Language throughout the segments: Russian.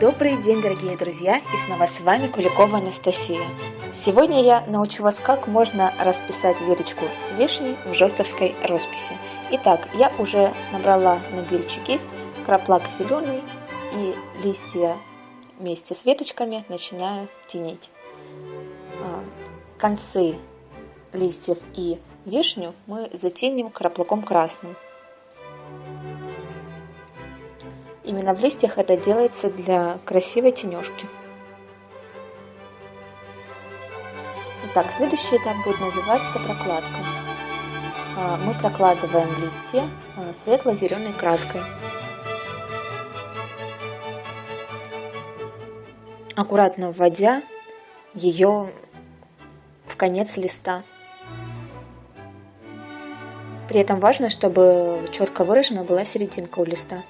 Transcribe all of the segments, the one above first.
Добрый день, дорогие друзья, и снова с вами Куликова Анастасия. Сегодня я научу вас, как можно расписать веточку с вишней в жестовской росписи. Итак, я уже набрала на бельчик кисть, краплак зеленый и листья вместе с веточками начинаю тенить. А, концы листьев и вишню мы затеним краплаком красным. Именно в листьях это делается для красивой тенежки. Итак, следующий этап будет называться прокладка. А, мы прокладываем листья а, светло-зеленой краской. Аккуратно вводя ее в конец листа. При этом важно, чтобы четко выражена была серединка у листа.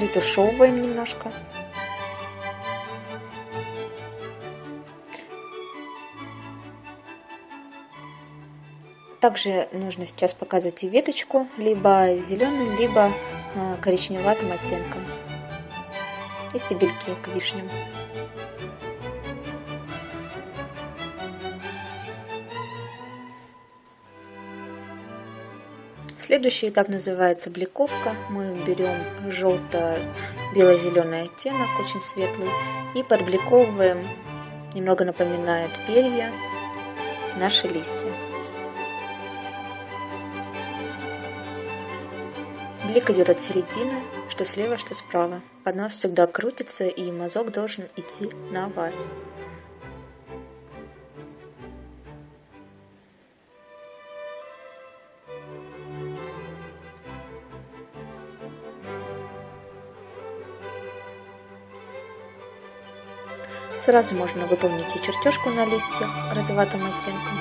Притушевываем немножко. Также нужно сейчас показать и веточку, либо зеленым, либо а, коричневатым оттенком. И стебельки к вишням. Следующий этап называется бликовка. Мы берем желто-бело-зеленый оттенок, очень светлый, и подбликовываем, немного напоминает перья, наши листья. Блик идет от середины, что слева, что справа. Поднос всегда крутится, и мазок должен идти на вас. Сразу можно выполнить и чертежку на листе розоватым оттенком.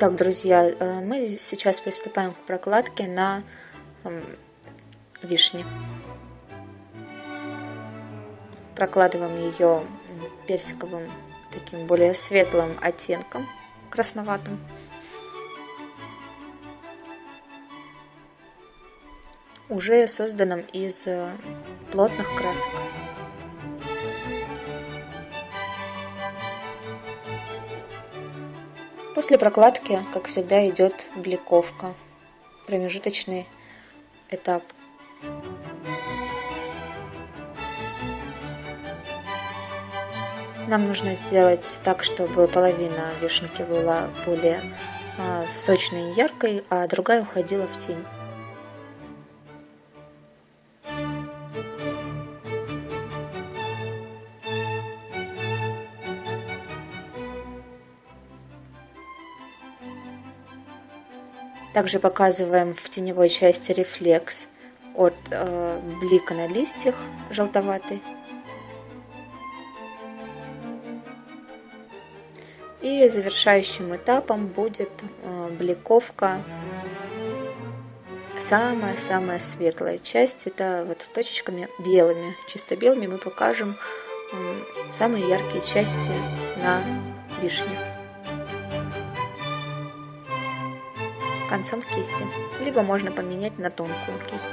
Так, друзья, э, мы сейчас приступаем к прокладке на эм, вишне. Прокладываем ее персиковым, таким более светлым оттенком, красноватым. Уже созданном из э, плотных красок. После прокладки, как всегда, идет бликовка, промежуточный этап. Нам нужно сделать так, чтобы половина вишенки была более а, сочной и яркой, а другая уходила в тень. Также показываем в теневой части рефлекс от э, блика на листьях желтоватый. И завершающим этапом будет э, бликовка самая-самая светлая часть. Это вот точечками белыми, чисто белыми мы покажем самые яркие части на вишне. Концом кисти, либо можно поменять на тонкую кисть.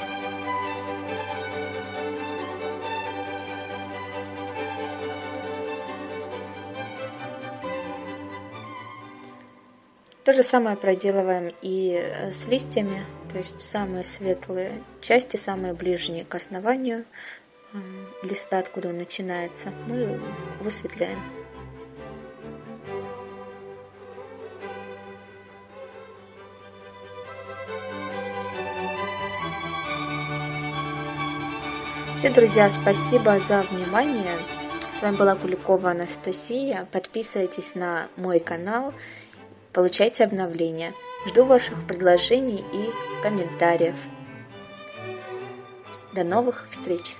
То же самое проделываем и э, с листьями, то есть самые светлые части, самые ближние к основанию э, листа, откуда он начинается, мы высветляем. Все, друзья, спасибо за внимание. С вами была Куликова Анастасия. Подписывайтесь на мой канал, получайте обновления. Жду ваших предложений и комментариев. До новых встреч!